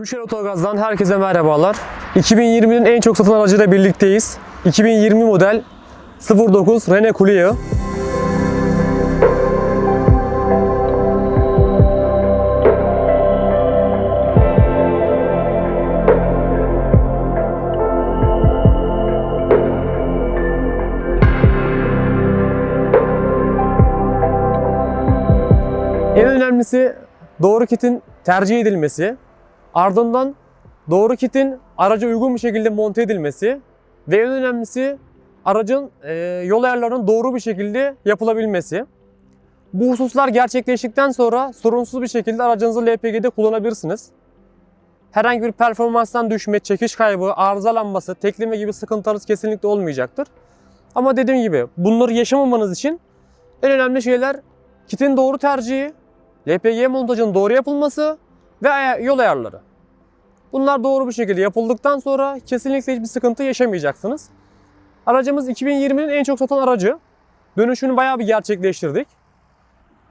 Üşer Otogaz'dan herkese merhabalar. 2020'nin en çok satılan aracıyla birlikteyiz. 2020 model 09 Renault Clio. En önemlisi doğru kitin tercih edilmesi, ardından doğru kitin araca uygun bir şekilde monte edilmesi ve en önemlisi aracın e, yol ayarlarının doğru bir şekilde yapılabilmesi. Bu hususlar gerçekleştikten sonra sorunsuz bir şekilde aracınızı LPG'de kullanabilirsiniz. Herhangi bir performanstan düşme, çekiş kaybı, arızalanması, tekleme gibi sıkıntılarınız kesinlikle olmayacaktır. Ama dediğim gibi bunları yaşamamanız için en önemli şeyler kitin doğru tercihi, LPG montajının doğru yapılması ve yol ayarları. Bunlar doğru bir şekilde yapıldıktan sonra kesinlikle hiçbir sıkıntı yaşamayacaksınız. Aracımız 2020'nin en çok satan aracı. Dönüşünü bayağı bir gerçekleştirdik.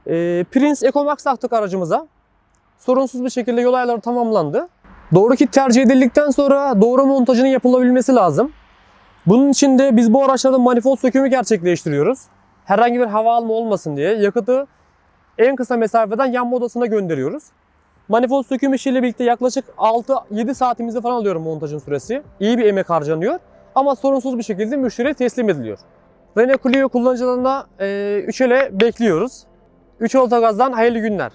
Ee, Prince EcoMax taktık aracımıza. Sorunsuz bir şekilde yol ayarları tamamlandı. Doğru kit tercih edildikten sonra doğru montajının yapılabilmesi lazım. Bunun için de biz bu araçlarda manifold sökümü gerçekleştiriyoruz. Herhangi bir hava alma olmasın diye yakıtı en kısa mesafeden yanma odasına gönderiyoruz. Manifold söküm işiyle birlikte yaklaşık 6-7 saatimizi falan alıyorum montajın süresi. İyi bir emek harcanıyor ama sorunsuz bir şekilde müşteriye teslim ediliyor. Renault Clio kullanıcılarına 3 ele bekliyoruz. 3 Otogaz'dan hayırlı günler.